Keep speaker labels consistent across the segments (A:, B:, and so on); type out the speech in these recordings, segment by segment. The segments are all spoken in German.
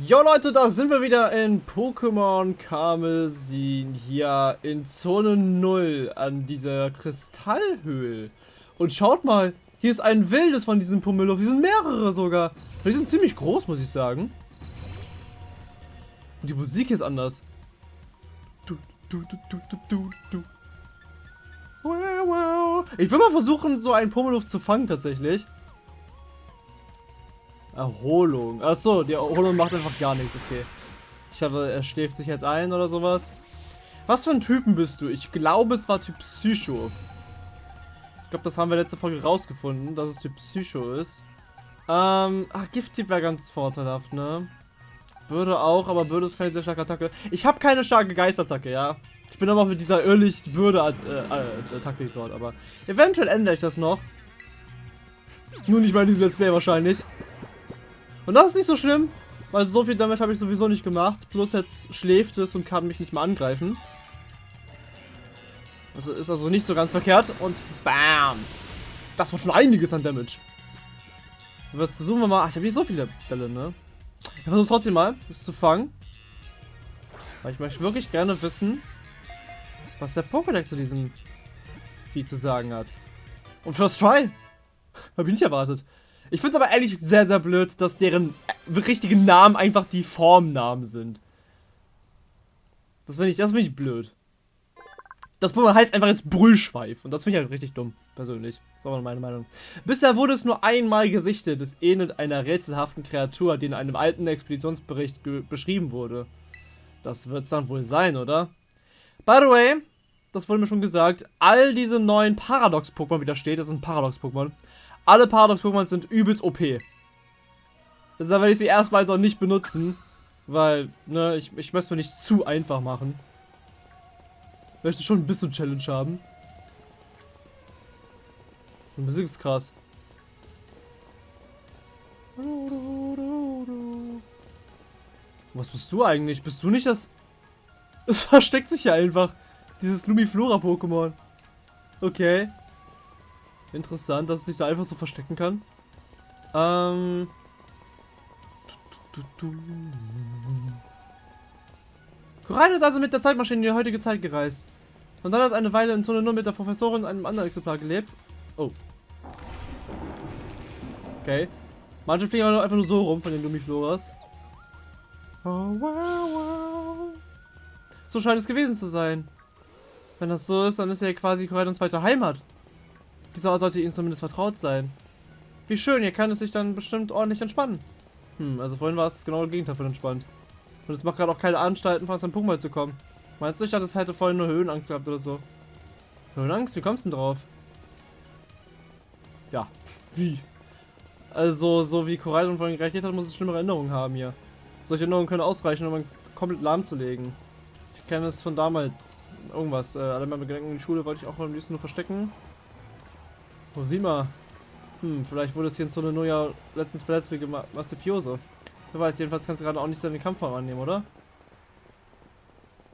A: Jo Leute, da sind wir wieder in Pokémon Karmesin hier in Zone 0 an dieser Kristallhöhle. Und schaut mal, hier ist ein wildes von diesem Pummeluff, hier sind mehrere sogar. Die sind ziemlich groß, muss ich sagen. Und die Musik ist anders. Du, du, du, du, du, du, du. Ich will mal versuchen, so einen Pummeluff zu fangen tatsächlich. Erholung. Achso, die Erholung macht einfach gar nichts, okay. Ich hatte, er schläft sich jetzt ein oder sowas. Was für ein Typen bist du? Ich glaube, es war Typ Psycho. Ich glaube, das haben wir letzte Folge rausgefunden, dass es Typ Psycho ist. Ähm, ach, Gift-Typ wäre ganz vorteilhaft, ne? Bürde auch, aber Bürde ist keine sehr starke Attacke. Ich habe keine starke Geistattacke, ja. Ich bin auch mit dieser irrlich Bürde-Taktik äh, äh, dort, aber eventuell ändere ich das noch. Nur nicht in diesem Let's Play wahrscheinlich. Und das ist nicht so schlimm, weil so viel Damage habe ich sowieso nicht gemacht. Plus jetzt schläft es und kann mich nicht mehr angreifen. Also ist also nicht so ganz verkehrt. Und BAM! Das war schon einiges an Damage. Jetzt versuchen wir mal. Ach, ich habe nicht so viele Bälle, ne? Ich versuche trotzdem mal, es zu fangen. Weil ich möchte wirklich gerne wissen, was der Pokédex zu diesem Vieh zu sagen hat. Und First Try! Habe ich nicht erwartet. Ich finde es aber ehrlich sehr, sehr blöd, dass deren äh, richtigen Namen einfach die Formnamen sind. Das finde ich, das ich blöd. Das Pokémon heißt einfach jetzt Brüllschweif. Und das finde ich halt richtig dumm, persönlich. Das ist aber meine Meinung. Bisher wurde es nur einmal gesichtet. Es ähnelt einer rätselhaften Kreatur, die in einem alten Expeditionsbericht beschrieben wurde. Das wird es dann wohl sein, oder? By the way, das wurde mir schon gesagt, all diese neuen Paradox-Pokémon, wie da steht, das sind Paradox-Pokémon, alle Paradox-Pokémon sind übelst OP. Deshalb werde ich sie erstmal so nicht benutzen. Weil, ne, ich, ich möchte es mir nicht zu einfach machen. Ich möchte schon ein bisschen Challenge haben. Die Musik ist krass. Was bist du eigentlich? Bist du nicht das... Es versteckt sich ja einfach. Dieses Lumiflora-Pokémon. Okay. Interessant, dass es sich da einfach so verstecken kann. Ähm. Korain ist also mit der Zeitmaschine in die heutige Zeit gereist. Und dann hat eine Weile in Zone nur mit der Professorin einem anderen Exemplar gelebt. Oh. Okay. Manche fliegen einfach nur so rum von den Lumifloras. Oh, wow, wow. So scheint es gewesen zu sein. Wenn das so ist, dann ist ja quasi Koraidons zweite Heimat. Dieser sollte ihnen zumindest vertraut sein. Wie schön, hier kann es sich dann bestimmt ordentlich entspannen. Hm, also vorhin war es genau das Gegenteil von entspannt. Und es macht gerade auch keine Anstalten, von seinem Punkt zu kommen. Meinst du, ich dachte, es hätte vorhin nur Höhenangst gehabt oder so? Höhenangst? Wie kommst du denn drauf? Ja, wie? Also, so wie Korallen vorhin reagiert hat, muss es schlimme Erinnerungen haben hier. Solche Erinnerungen können ausreichen, um einen komplett lahmzulegen. Ich kenne es von damals. Irgendwas. Äh, alle meine Gedanken in die Schule wollte ich auch am liebsten nur verstecken. Oh, sieh mal. Hm, vielleicht wurde es hier in Zone nur ja letztens verletzt wegen Mastifioso. Wer weiß, jedenfalls kannst du gerade auch nicht seine Kampfform annehmen, oder?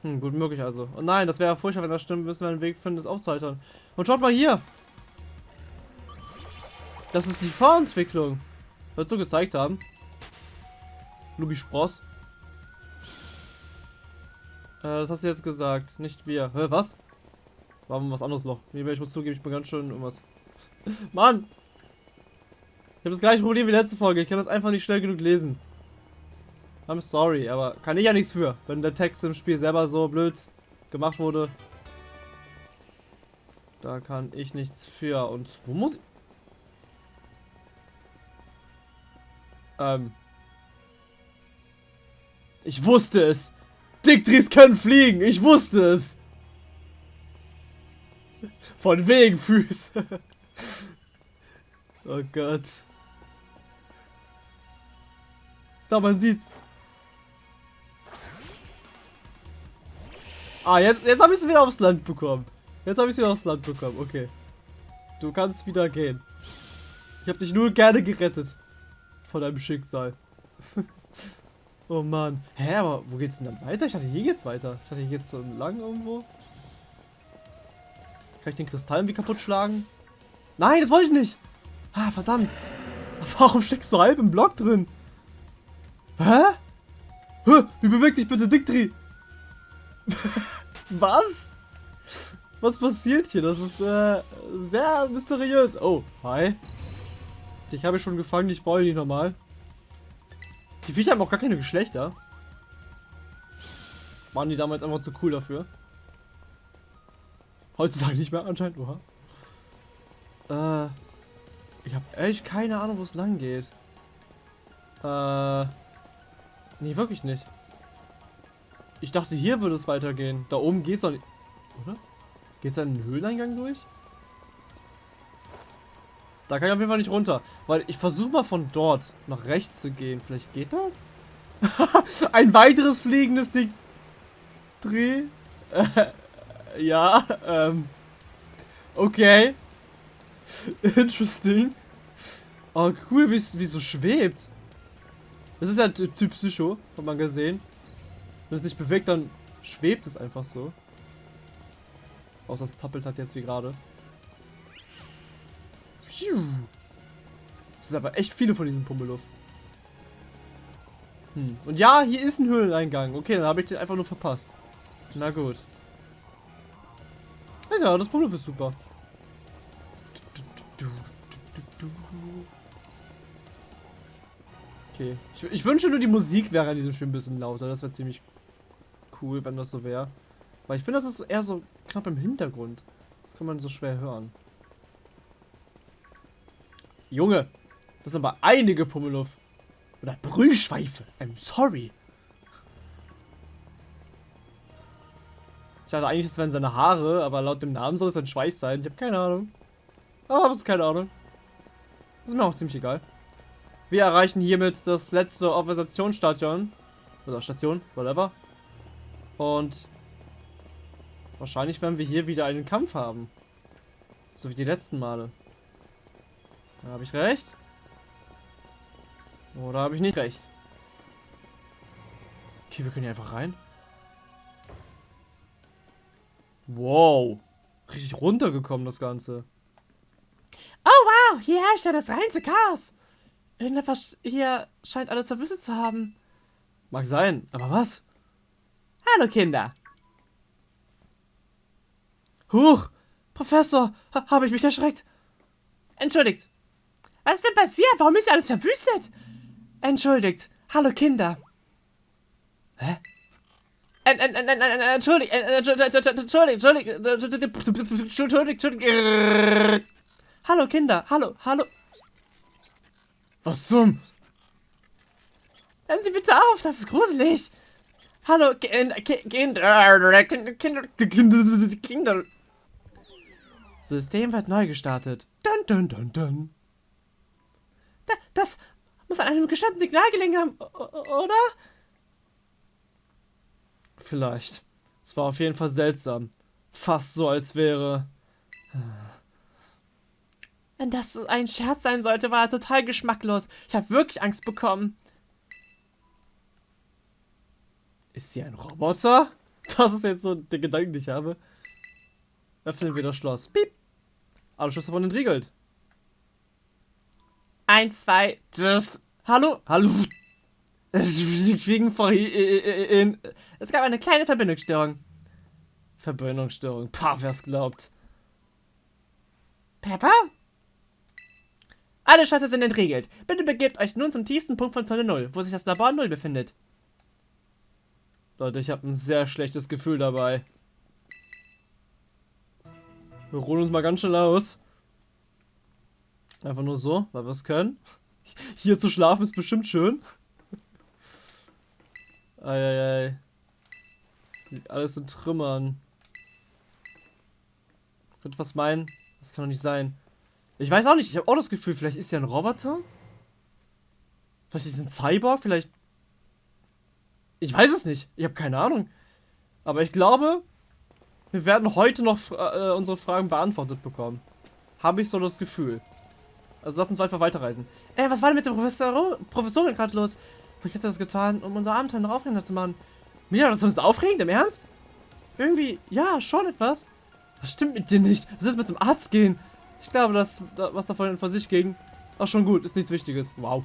A: Hm, gut möglich also. Und nein, das wäre furchtbar, wenn das stimmt, müssen wir einen Weg finden, das aufzuhalten. Und schaut mal hier! Das ist die Vorentwicklung. Wird so gezeigt haben. Lubi Spross. Äh, das hast du jetzt gesagt, nicht wir. Hä, was? War was anderes noch. Ich muss zugeben, ich bin ganz schön irgendwas Mann! Ich habe das gleiche Problem wie letzte Folge. Ich kann das einfach nicht schnell genug lesen. I'm sorry, aber kann ich ja nichts für, wenn der Text im Spiel selber so blöd gemacht wurde. Da kann ich nichts für. Und wo muss ich... Ähm... Ich wusste es! Dictris können fliegen! Ich wusste es! Von wegen Füße. Oh Gott. Da, man sieht's. Ah, jetzt, jetzt habe ich es wieder aufs Land bekommen. Jetzt habe ich es wieder aufs Land bekommen. Okay. Du kannst wieder gehen. Ich habe dich nur gerne gerettet. Von deinem Schicksal. oh Mann. Hä, aber wo geht's denn dann weiter? Ich dachte, hier geht's weiter. Ich dachte, hier geht's so lang irgendwo. Kann ich den Kristall irgendwie kaputt schlagen? Nein, das wollte ich nicht. Ah, verdammt. Warum steckst du halb im Block drin? Hä? Hä? Wie bewegt sich bitte Dictri? Was? Was passiert hier? Das ist äh, sehr mysteriös. Oh, hi. Dich habe ich schon gefangen, ich brauche nicht normal. Die Viecher haben auch gar keine Geschlechter. Waren die damals einfach zu cool dafür? Heutzutage nicht mehr anscheinend, oha. Äh, ich habe echt keine Ahnung, wo es lang geht. Äh, nee, wirklich nicht. Ich dachte, hier würde es weitergehen. Da oben geht's doch nicht. Oder? Geht's da in den Höhleneingang durch? Da kann ich auf jeden Fall nicht runter. Weil ich versuche mal von dort nach rechts zu gehen. Vielleicht geht das? Ein weiteres fliegendes Ding. Dreh. Ja, ähm. Okay. Interesting. Oh, cool, wie es so schwebt. Das ist ja Typ Psycho, hat man gesehen. Wenn es sich bewegt, dann schwebt es einfach so. Außer es tappelt halt jetzt wie gerade. Es sind aber echt viele von diesen Pummeluff. Hm. Und ja, hier ist ein Höhleneingang. Okay, dann habe ich den einfach nur verpasst. Na gut. Ja, das Pummeluff ist super. Okay. Ich, ich, wünsche nur, die Musik wäre in diesem Spiel ein bisschen lauter. Das wäre ziemlich cool, wenn das so wäre. Weil ich finde, das ist eher so knapp im Hintergrund. Das kann man so schwer hören. Junge, das sind aber einige Pummeluff. Oder Brühschweife. I'm sorry. Ich dachte eigentlich, es wären seine Haare, aber laut dem Namen soll es ein Schweif sein. Ich habe keine Ahnung. Aber habe keine Ahnung. ist mir auch ziemlich egal. Wir erreichen hiermit das letzte Organisationsstadion. Oder Station, whatever. Und wahrscheinlich werden wir hier wieder einen Kampf haben. So wie die letzten Male. Habe ich recht? Oder habe ich nicht recht? Okay, wir können hier einfach rein. Wow. Richtig runtergekommen, das Ganze.
B: Oh wow, hier herrscht ja das reinste Chaos. Irgendetwas hier scheint alles verwüstet zu haben.
A: Mag sein, aber was?
B: Hallo Kinder.
A: Huch, Professor, ha habe ich mich erschreckt.
B: Entschuldigt. Was ist denn passiert? Warum ist hier alles verwüstet? Entschuldigt. Hallo Kinder.
A: Hä?
B: Entschuldigt, entschuldigt, entschuldigt, entschuldigt, entschuldigt. Hallo Kinder, hallo, hallo.
A: Was zum?
B: Hören Sie bitte auf, das ist gruselig. Hallo, Kinder, Kinder, Kinder, Kinder, Kinder.
A: System wird neu gestartet. Dun, dun, dun, dun.
B: Das muss an einem gestörten Signal gelegen haben, oder?
A: Vielleicht. Es war auf jeden Fall seltsam. Fast so, als wäre...
B: Wenn das ein Scherz sein sollte, war er total geschmacklos. Ich habe wirklich Angst bekommen.
A: Ist sie ein Roboter? Das ist jetzt so der Gedanke, den ich habe. Öffnen wir das Schloss. Piep. Alle Schlösser wurden entriegelt.
B: Eins, zwei,
A: just. Hallo? Hallo? Fliegen vorhin.
B: Es gab eine kleine Verbindungsstörung.
A: Verbindungsstörung. Pah, wer's glaubt.
B: Pepper? Alle Schlösser sind entriegelt. Bitte begebt euch nun zum tiefsten Punkt von Zone 0, wo sich das Labor 0 befindet.
A: Leute, ich habe ein sehr schlechtes Gefühl dabei. Wir ruhen uns mal ganz schnell aus. Einfach nur so, weil wir es können. Hier zu schlafen ist bestimmt schön. Eieiei. Alles in Trümmern. Könnte was meinen? Das kann doch nicht sein. Ich weiß auch nicht. Ich habe auch das Gefühl, vielleicht ist er ein Roboter. Vielleicht ist er ein Cyborg. Vielleicht. Ich weiß es nicht. Ich habe keine Ahnung. Aber ich glaube, wir werden heute noch äh, unsere Fragen beantwortet bekommen. Habe ich so das Gefühl. Also lass uns einfach weiterreisen.
B: Äh, was war denn mit der Professor Professorin gerade los? Vielleicht hat er das getan, um unser Abenteuer noch aufregender zu machen.
A: Mira, das ist aufregend, im Ernst?
B: Irgendwie, ja, schon etwas.
A: Was stimmt mit dir nicht? Du sollst mit zum Arzt gehen. Ich glaube, dass was davon vor sich ging. Ach, schon gut. Ist nichts Wichtiges. Wow.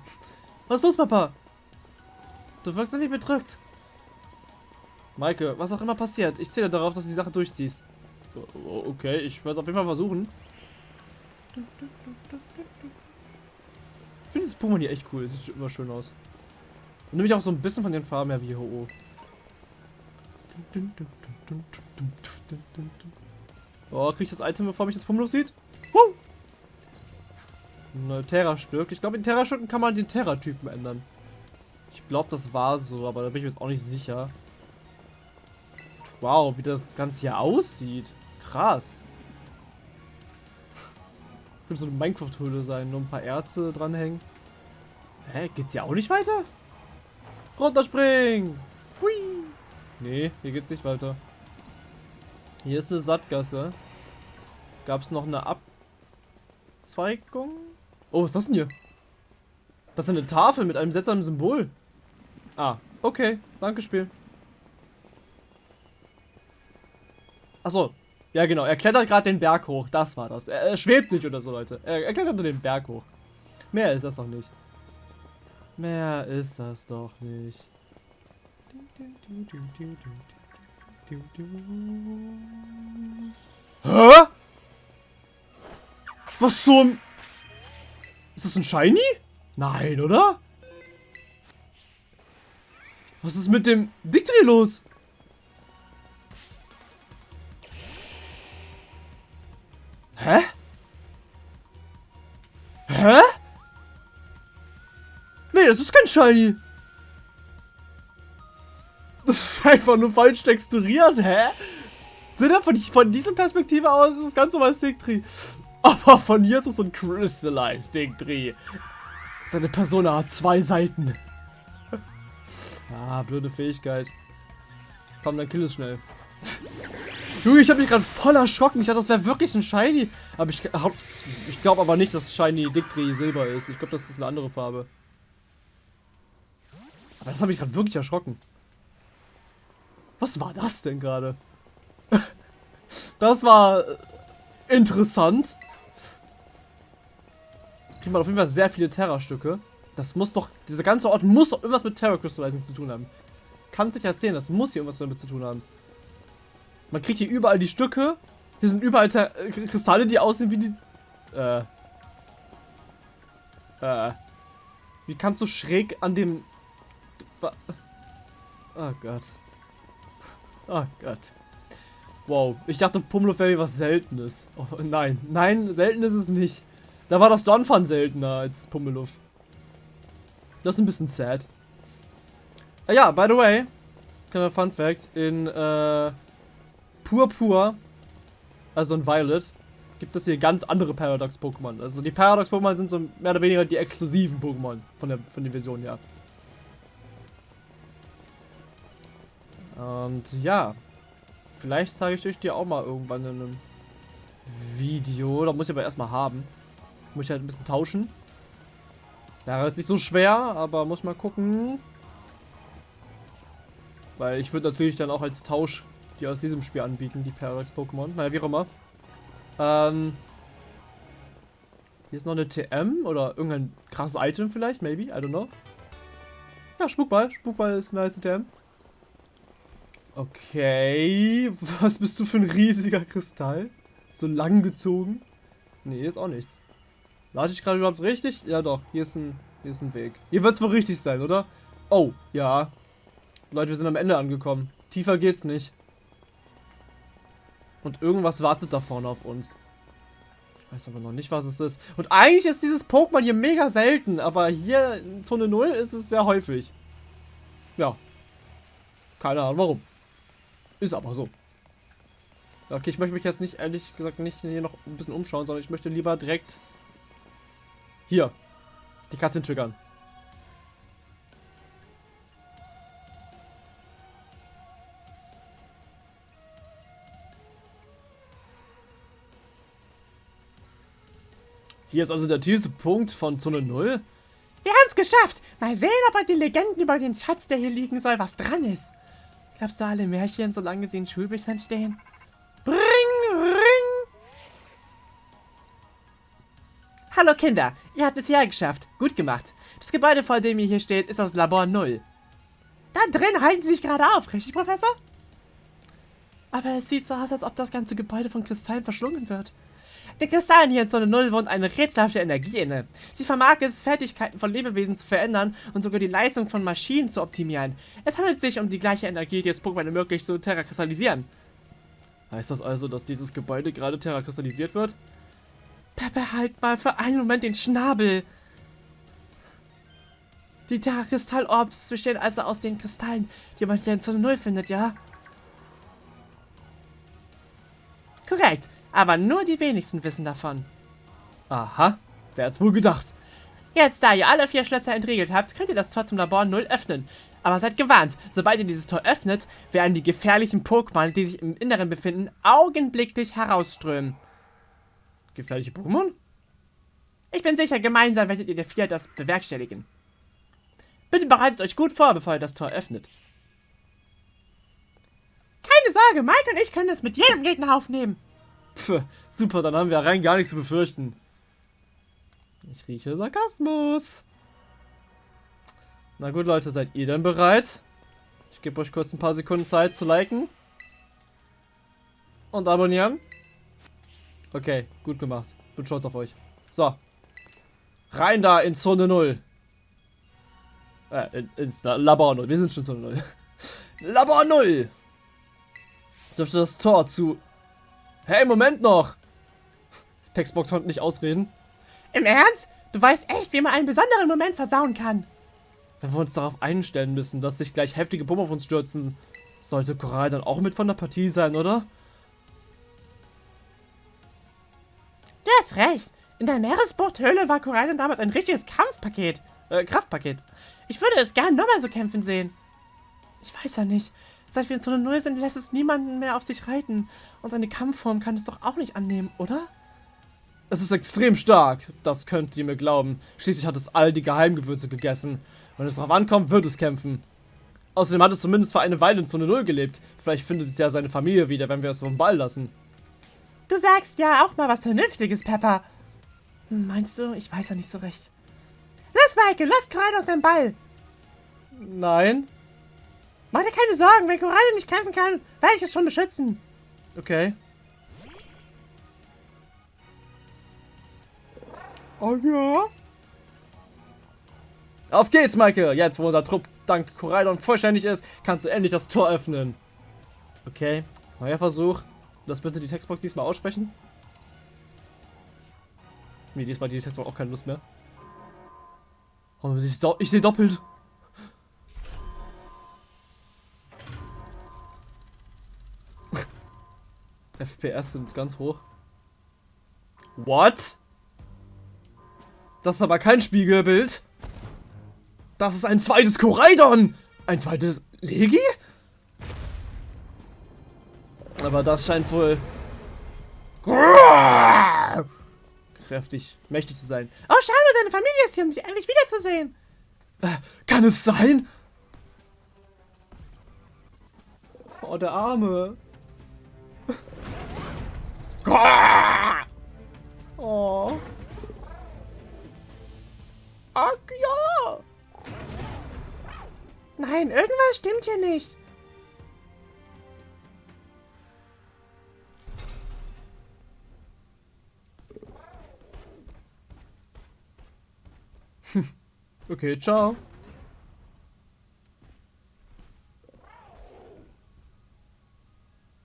A: Was ist los, Papa?
B: Du wirkst irgendwie bedrückt.
A: Maike, was auch immer passiert, ich zähle darauf, dass du die Sache durchziehst. Okay, ich werde es auf jeden Fall versuchen. Ich finde das Pokémon hier echt cool. Sieht immer schön aus. Und nämlich auch so ein bisschen von den Farben her wie Ho-Oh. Oh, krieg ich das Item, bevor mich das Pummeluff sieht? Huh! Terra-Stück. Ich glaube, in Terra-Stücken kann man den Terra-Typen ändern. Ich glaube, das war so, aber da bin ich mir jetzt auch nicht sicher. Wow, wie das Ganze hier aussieht. Krass. Könnte so eine Minecraft-Höhle sein, nur ein paar Erze dranhängen. Hä, geht's hier auch nicht weiter? Runterspringen! Hui! Nee, hier geht's nicht weiter. Hier ist eine Sattgasse. Gab's noch eine Abzweigung? Oh, was ist das denn hier? Das ist eine Tafel mit einem seltsamen Symbol. Ah, okay. Danke, Spiel. Achso. Ja, genau. Er klettert gerade den Berg hoch. Das war das. Er, er, schwebt nicht oder so, Leute. Er, er klettert nur den Berg hoch. Mehr ist das doch nicht. Mehr ist das doch nicht. Hä? Was zum... Ist das ein Shiny? Nein, oder? Was ist mit dem Diktri los? Hä? Hä? Nee, das ist kein Shiny. Das ist einfach nur falsch texturiert, hä? Sind da von, von dieser Perspektive aus ist es ganz normal Sticktree. Aber von hier ist es so ein Crystallized Sticktree. Seine Persona hat zwei Seiten. ah, blöde Fähigkeit. Komm, dann kill es schnell. Junge, ich habe mich gerade voll erschrocken. Ich dachte, das wäre wirklich ein Shiny. Aber ich, ich glaube aber nicht, dass Shiny Dicktree Silber ist. Ich glaube, das ist eine andere Farbe. Aber das habe ich gerade wirklich erschrocken. Was war das denn gerade? das war äh, interessant. Kriegt man auf jeden Fall sehr viele Terra-Stücke. Das muss doch, dieser ganze Ort muss doch irgendwas mit Terra Crystallizing zu tun haben. Kann sich erzählen, das muss hier irgendwas damit zu tun haben. Man kriegt hier überall die Stücke. Hier sind überall Ter äh, Kristalle, die aussehen wie die... Äh. Äh. Wie kannst du schräg an dem... Oh Gott. Oh Gott. Wow, ich dachte Pummeluff wäre was Seltenes. Oh, nein, nein, selten ist es nicht. Da war das Donphan seltener als Pummeluff. Das ist ein bisschen sad. Ah, ja, by the way, kleiner Fun Fact, in äh, Purpur, also in Violet, gibt es hier ganz andere Paradox-Pokémon. Also die Paradox-Pokémon sind so mehr oder weniger die exklusiven Pokémon von der, von der Version her. Und ja, vielleicht zeige ich euch die auch mal irgendwann in einem Video. Da muss ich aber erstmal haben. Muss ich halt ein bisschen tauschen. Ja, ist nicht so schwer, aber muss mal gucken. Weil ich würde natürlich dann auch als Tausch die aus diesem Spiel anbieten, die Paradox-Pokémon. Naja, wie auch immer. Ähm, hier ist noch eine TM oder irgendein krasses Item vielleicht, maybe, I don't know. Ja, Spukball. Spukball ist ein nice TM. Okay, was bist du für ein riesiger Kristall? So lang gezogen? Nee, ist auch nichts. Lade ich gerade überhaupt richtig? Ja doch, hier ist ein, hier ist ein Weg. Hier wird es wohl richtig sein, oder? Oh, ja. Leute, wir sind am Ende angekommen. Tiefer geht's nicht. Und irgendwas wartet da vorne auf uns. Ich weiß aber noch nicht, was es ist. Und eigentlich ist dieses Pokémon hier mega selten, aber hier in Zone 0 ist es sehr häufig. Ja. Keine Ahnung warum. Ist aber so. Okay, ich möchte mich jetzt nicht, ehrlich gesagt, nicht hier noch ein bisschen umschauen, sondern ich möchte lieber direkt hier die Katze triggern. Hier ist also der tiefste Punkt von Zone 0.
B: Wir haben es geschafft. Mal sehen, ob bei den Legenden über den Schatz, der hier liegen soll, was dran ist. Glaubst du alle Märchen, solange sie in Schulbüchern stehen? Hallo Kinder, ihr habt es hergeschafft. Gut gemacht. Das Gebäude, vor dem ihr hier steht, ist das Labor 0. Da drin halten sie sich gerade auf, richtig, Professor? Aber es sieht so aus, als ob das ganze Gebäude von Kristallen verschlungen wird. Den Kristallen hier in Zone 0 wohnt eine rätselhafte Energie inne. Sie vermag es, Fertigkeiten von Lebewesen zu verändern und sogar die Leistung von Maschinen zu optimieren. Es handelt sich um die gleiche Energie, die es Pokémon ermöglicht, zu terrakristallisieren.
A: Heißt das also, dass dieses Gebäude gerade terrakristallisiert wird?
B: Pepe, halt mal für einen Moment den Schnabel. Die Terrakristall-Orbs bestehen also aus den Kristallen, die man hier in Zone 0 findet, ja? Korrekt, aber nur die wenigsten wissen davon.
A: Aha, wer hat's wohl gedacht?
B: Jetzt, da ihr alle vier Schlösser entriegelt habt, könnt ihr das Tor zum Labor 0 öffnen. Aber seid gewarnt, sobald ihr dieses Tor öffnet, werden die gefährlichen Pokémon, die sich im Inneren befinden, augenblicklich herausströmen.
A: Gefährliche Pokémon?
B: Ich bin sicher, gemeinsam werdet ihr der vier das bewerkstelligen. Bitte bereitet euch gut vor, bevor ihr das Tor öffnet. Keine Sorge, Mike und ich können es mit jedem Gegner aufnehmen.
A: Pff, super, dann haben wir rein gar nichts zu befürchten. Ich rieche Sarkasmus. Na gut, Leute, seid ihr denn bereit? Ich gebe euch kurz ein paar Sekunden Zeit zu liken. Und abonnieren. Okay, gut gemacht. Bin stolz auf euch. So. Rein da in Zone 0. Äh, in, ins Labor 0. Wir sind schon Zone 0. Labor 0. Dürfte das Tor zu... Hey, Moment noch. Textbox konnte nicht ausreden.
B: Im Ernst? Du weißt echt, wie man einen besonderen Moment versauen kann.
A: Wenn wir uns darauf einstellen müssen, dass sich gleich heftige Pumpen auf uns stürzen, sollte Koral dann auch mit von der Partie sein, oder?
B: Du hast recht. In der Meeresbuchthöhle war Korallen damals ein richtiges Kampfpaket. Äh, Kraftpaket. Ich würde es gern nochmal so kämpfen sehen. Ich weiß ja nicht. Seit wir in Zone 0 sind, lässt es niemanden mehr auf sich reiten. Und seine Kampfform kann es doch auch nicht annehmen, oder?
A: Es ist extrem stark. Das könnt ihr mir glauben. Schließlich hat es all die Geheimgewürze gegessen. Wenn es darauf ankommt, wird es kämpfen. Außerdem hat es zumindest für eine Weile in Zone 0 gelebt. Vielleicht findet es ja seine Familie wieder, wenn wir es vom Ball lassen.
B: Du sagst ja auch mal was Vernünftiges, Pepper. Hm, meinst du? Ich weiß ja nicht so recht. Lass, Michael, lass Koralle aus dem Ball.
A: Nein.
B: Mach dir keine Sorgen, wenn Koralle nicht kämpfen kann, werde ich es schon beschützen.
A: Okay. Oh ja. Auf geht's, Michael! Jetzt, wo unser Trupp dank Koraidon vollständig ist, kannst du endlich das Tor öffnen. Okay, neuer Versuch. Lass bitte die Textbox diesmal aussprechen. Nee, diesmal die Textbox auch keine Lust mehr. Oh, ich sehe doppelt. FPS sind ganz hoch. What? Das ist aber kein Spiegelbild. Das ist ein zweites Koraidon. Ein zweites Legi? Aber das scheint wohl kräftig, mächtig zu sein.
B: Oh, schade, deine Familie ist hier, um dich endlich wiederzusehen.
A: Äh, kann es sein? Oh, der Arme. Oh. Ach ja.
B: Nein, irgendwas stimmt hier nicht.
A: Okay, ciao.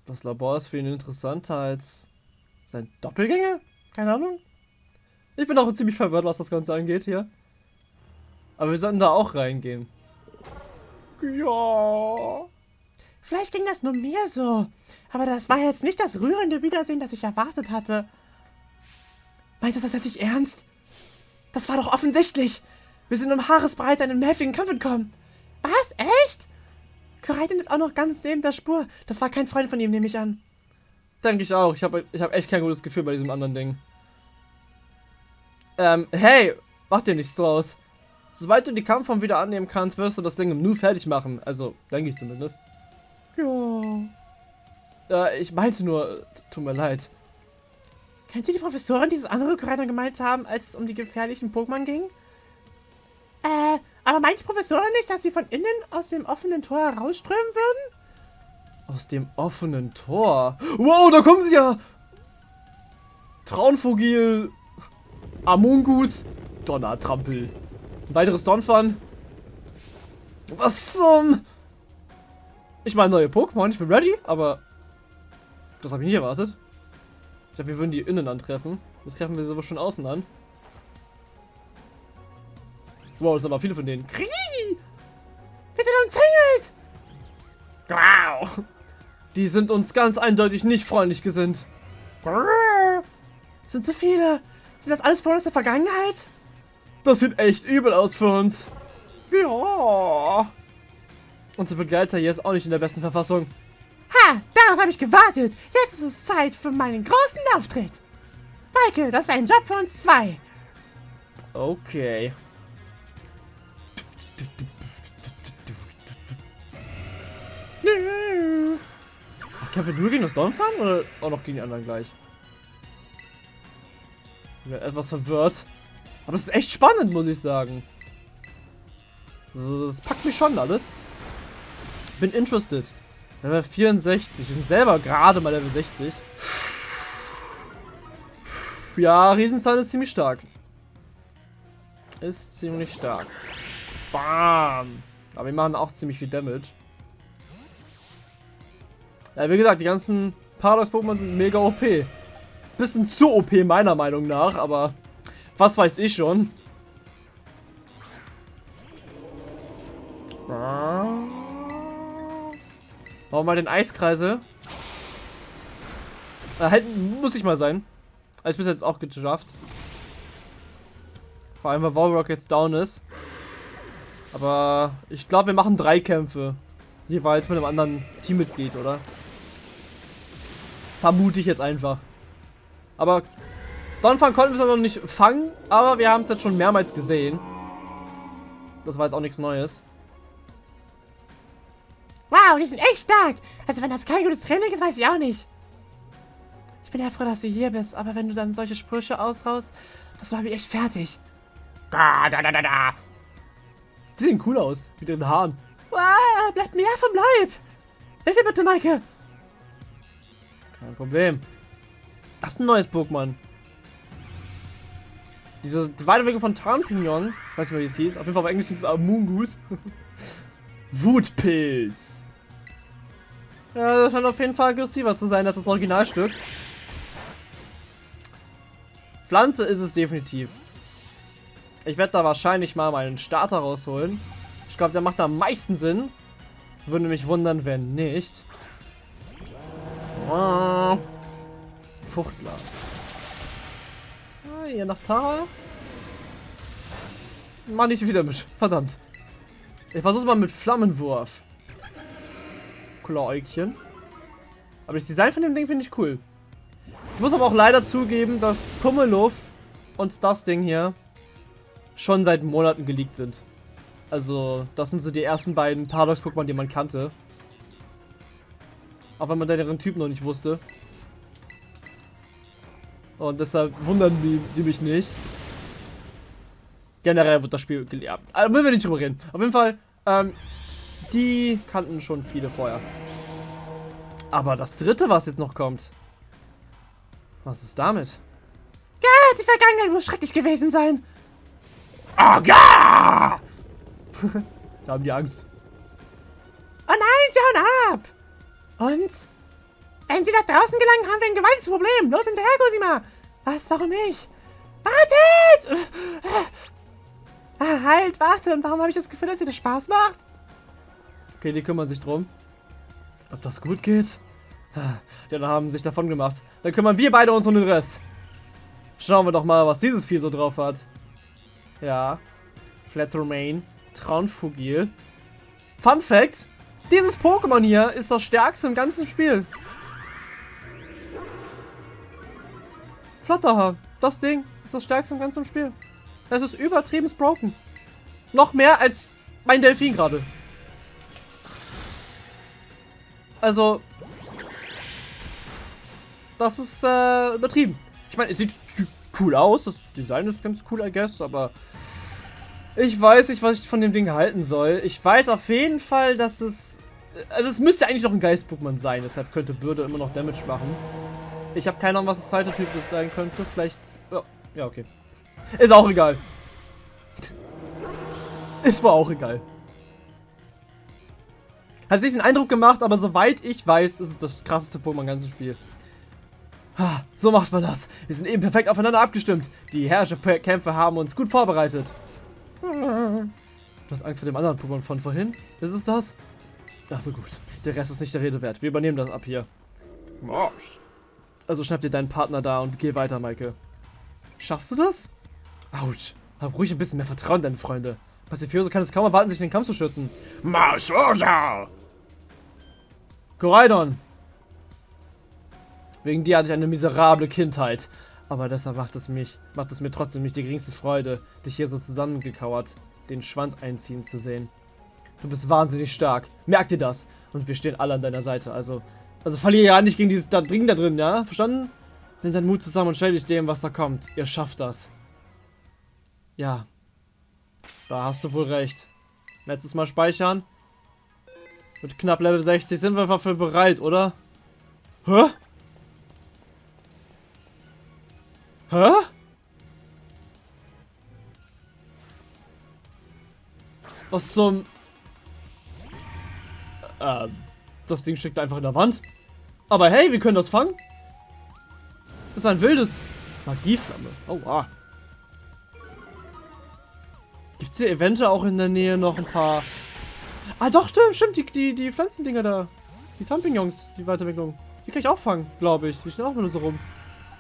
A: Das Labor ist für ihn interessanter als sein Doppelgänger? Keine Ahnung. Ich bin auch ziemlich verwirrt, was das Ganze angeht hier. Aber wir sollten da auch reingehen. Ja.
B: Vielleicht ging das nur mir so. Aber das war jetzt nicht das rührende Wiedersehen, das ich erwartet hatte. Meinst du das jetzt nicht ernst? Das war doch offensichtlich. Wir sind um Haaresbreite in einen heftigen Kampf entkommen. Was? Echt? Koraidon ist auch noch ganz neben der Spur. Das war kein Freund von ihm, nehme ich an.
A: Denke ich auch. Ich habe ich hab echt kein gutes Gefühl bei diesem anderen Ding. Ähm, hey, mach dir nichts draus. Sobald du die Kampfform wieder annehmen kannst, wirst du das Ding im Nu fertig machen. Also, denke ich zumindest.
B: Ja.
A: Äh, ich meinte nur, tut mir leid.
B: Kennt ihr die Professorin dieses andere Koraidon gemeint haben, als es um die gefährlichen Pokémon ging? Äh, Aber meint die Professorin nicht, dass sie von innen aus dem offenen Tor herausströmen würden?
A: Aus dem offenen Tor? Wow, da kommen sie ja! Traunvogel, Amungus, Donnertrampel. Ein weiteres Donphan. Was zum... Ich meine, neue Pokémon, ich bin ready, aber... Das habe ich nicht erwartet. Ich dachte, wir würden die innen antreffen. Jetzt treffen wir sie aber schon außen an. Wow, das sind aber viele von denen.
B: Krii! Wir sind umzingelt!
A: Wow! Die sind uns ganz eindeutig nicht freundlich gesinnt.
B: Sind zu viele. Sind das alles Pokémon aus der Vergangenheit?
A: Das sieht echt übel aus für uns. Ja. Unser Begleiter hier ist auch nicht in der besten Verfassung.
B: Ha, darauf habe ich gewartet. Jetzt ist es Zeit für meinen großen Auftritt. Michael, das ist ein Job für uns zwei.
A: Okay. Kämpfen wir nur gegen das Donphan oder auch noch gegen die anderen gleich? Ich bin etwas verwirrt. Aber es ist echt spannend, muss ich sagen. Das packt mich schon alles. Bin interested. Level 64. Wir sind selber gerade mal Level 60. Ja, Riesenzahn ist ziemlich stark. Ist ziemlich stark. Bam. Aber wir machen auch ziemlich viel Damage. Ja, wie gesagt, die ganzen Paradox-Pokémon sind mega OP. Bisschen zu OP meiner Meinung nach, aber was weiß ich schon. Warum mal den Eiskreise? Äh, halt, muss ich mal sein. Also bis jetzt auch geschafft. Vor allem, weil Warrock jetzt down ist. Aber ich glaube, wir machen drei Kämpfe. Jeweils mit einem anderen Teammitglied, oder? Vermute ich jetzt einfach. Aber Donphan konnten wir es noch nicht fangen, aber wir haben es jetzt schon mehrmals gesehen. Das war jetzt auch nichts Neues.
B: Wow, die sind echt stark. Also wenn das kein gutes Training ist, weiß ich auch nicht. Ich bin ja froh, dass du hier bist, aber wenn du dann solche Sprüche aushaust, das war mir echt fertig.
A: Da, da, da, da, da. Die sehen cool aus, mit den Haaren.
B: Wow, bleibt mir vom Leib. Hilf mir bitte, Maike.
A: Kein Problem. Das ist ein neues Pokémon. Diese Weiterwege von Tarnpignon, weiß nicht wie es hieß, auf jeden Fall auf Englisch dieses Amungus. Wutpilz. Ja, das scheint auf jeden Fall aggressiver zu sein als das Originalstück. Pflanze ist es definitiv. Ich werde da wahrscheinlich mal meinen Starter rausholen. Ich glaube, der macht da am meisten Sinn. Würde mich wundern, wenn nicht. Ah. Fuchtler. Ah, hier nach Tara. Mach nicht wieder mit. Verdammt. Ich versuch's mal mit Flammenwurf. Kläukchen. Aber das Design von dem Ding finde ich cool. Ich muss aber auch leider zugeben, dass Pummeluff und das Ding hier schon seit Monaten geleakt sind. Also, das sind so die ersten beiden Paradox-Pokémon, die man kannte. Auch wenn man deren Typ noch nicht wusste. Und deshalb wundern die, die mich nicht. Generell wird das Spiel gelehrt. Also müssen wir nicht drüber reden. Auf jeden Fall, ähm, die kannten schon viele vorher. Aber das dritte, was jetzt noch kommt. Was ist damit?
B: Ja, die Vergangenheit muss schrecklich gewesen sein.
A: Oh, ja! da haben die Angst.
B: Oh nein, sie hauen ab. Und? Wenn sie nach draußen gelangen, haben wir ein gewaltiges Problem. Los hinterher, Cosima. Was, warum ich? Wartet! Ah, halt, warte. Und warum habe ich das Gefühl, dass ihr das Spaß macht?
A: Okay, die kümmern sich drum. Ob das gut geht? Die anderen haben sich davon gemacht. Dann kümmern wir beide uns um den Rest. Schauen wir doch mal, was dieses Vieh so drauf hat. Ja. Flattermane. Traunfugil. Fun Fact. Dieses Pokémon hier ist das stärkste im ganzen Spiel. Flatterhaar. Das Ding ist das stärkste im ganzen Spiel. Es ist übertrieben broken. Noch mehr als mein Delfin gerade. Also, das ist äh, übertrieben. Ich meine, es sieht cool aus. Das Design ist ganz cool, I guess, aber Ich weiß nicht, was ich von dem Ding halten soll. Ich weiß auf jeden Fall, dass es... Also es müsste eigentlich noch ein Geist-Pokémon sein, deshalb könnte Bürde immer noch Damage machen. Ich habe keine Ahnung, was das zweite Typ sein könnte. Vielleicht... Ja, okay. Ist auch egal. Ist wohl auch egal. Hat sich den Eindruck gemacht, aber soweit ich weiß, ist es das krasseste Pokémon im ganzen Spiel. So macht man das. Wir sind eben perfekt aufeinander abgestimmt. Die Herrscherkämpfe haben uns gut vorbereitet. Du hast Angst vor dem anderen Pokémon von vorhin? Das ist das? Ach so gut. Der Rest ist nicht der Rede wert. Wir übernehmen das ab hier. Marsch. Also schnapp dir deinen Partner da und geh weiter, Maike. Schaffst du das? Autsch. Hab ruhig ein bisschen mehr Vertrauen in deine Freunde. Pacifioso kann es kaum erwarten, sich in den Kampf zu schützen. Marsch, Koraidon! Wegen dir hatte ich eine miserable Kindheit. Aber deshalb macht es mich, macht es mir trotzdem nicht die geringste Freude, dich hier so zusammengekauert, den Schwanz einziehen zu sehen. Du bist wahnsinnig stark. Merk dir das. Und wir stehen alle an deiner Seite. Also, also verliere ja nicht gegen dieses da Ding da drin, ja? Verstanden? Nimm deinen Mut zusammen und stell dich dem, was da kommt. Ihr schafft das. Ja. Da hast du wohl recht. Letztes Mal speichern. Mit knapp Level 60 sind wir dafür bereit, oder? Hä? Hä? Was zum... Äh, das Ding steckt einfach in der Wand. Aber hey, wir können das fangen. Das ist ein wildes Magieflamme. Oh, ah. Gibt es hier eventuell auch in der Nähe noch ein paar... Ah, doch, stimmt, die, die, die Pflanzendinger da. Die Champignons, die Weiterentwicklung. Die kann ich auch fangen, glaube ich. Die stehen auch nur so rum.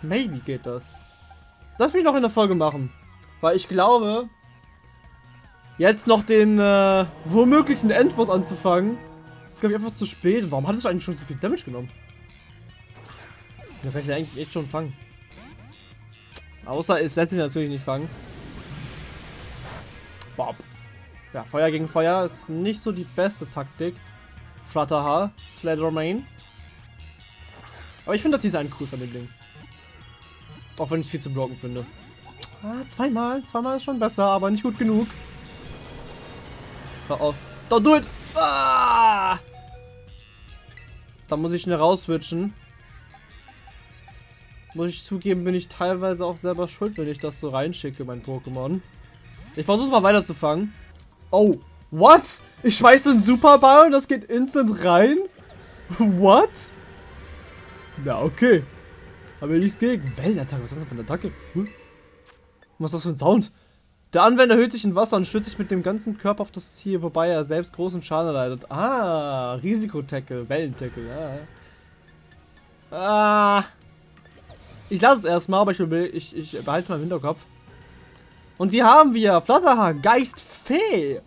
A: Maybe geht das. Das will ich noch in der Folge machen. Weil ich glaube, jetzt noch den äh, womöglichen Endboss anzufangen, ist glaube ich einfach zu spät. Warum hattest du eigentlich schon so viel Damage genommen? Da kann ich eigentlich echt schon fangen. Außer es lässt sich natürlich nicht fangen. Bob. Ja, Feuer gegen Feuer ist nicht so die beste Taktik. Flutterhaar, Fledermain. Aber ich finde das Design cool von dem Ding. Auch wenn ich viel zu blocken finde. Ah, zweimal. Zweimal ist schon besser, aber nicht gut genug. Hör auf. Don't do it! Ah! Da muss ich schnell rauswitchen. Muss ich zugeben, bin ich teilweise auch selber schuld, wenn ich das so reinschicke, mein Pokémon. Ich versuche mal weiterzufangen. Oh, what? Ich schmeiße einen Superball und das geht instant rein? What? Na, okay. Aber nichts gegen. Wellenattacke, was ist das denn für eine Attacke? Hm? Was ist das für ein Sound? Der Anwender hüllt sich in Wasser und stützt sich mit dem ganzen Körper auf das Ziel, wobei er selbst großen Schaden leidet. Ah, Risikotackle, Wellentackle, ja. Ah. Ich lasse es erstmal, aber ich, ich, ich behalte im Hinterkopf. Und hier haben wir Flatterhaar, Geist Fee.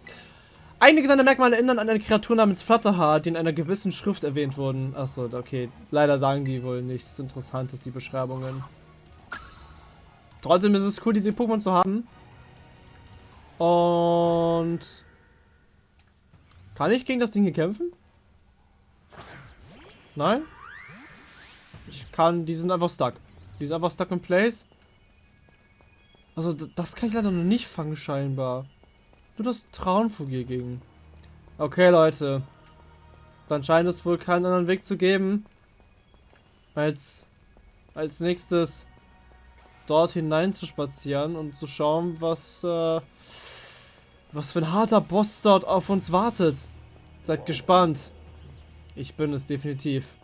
A: Einige seiner Merkmale erinnern an eine Kreatur namens Flatterhaar, die in einer gewissen Schrift erwähnt wurden. Achso, okay. Leider sagen die wohl nichts Interessantes, die Beschreibungen. Trotzdem ist es cool, die Pokémon zu haben. Und... Kann ich gegen das Ding hier kämpfen? Nein? Ich kann... Die sind einfach stuck. Die sind einfach stuck in place. Also, das kann ich leider noch nicht fangen, scheinbar. Nur das Traunvogel ging. Okay, Leute. Dann scheint es wohl keinen anderen Weg zu geben, als als nächstes dort hinein zu spazieren und zu schauen, was äh, was für ein harter Boss dort auf uns wartet. Seid gespannt. Ich bin es definitiv.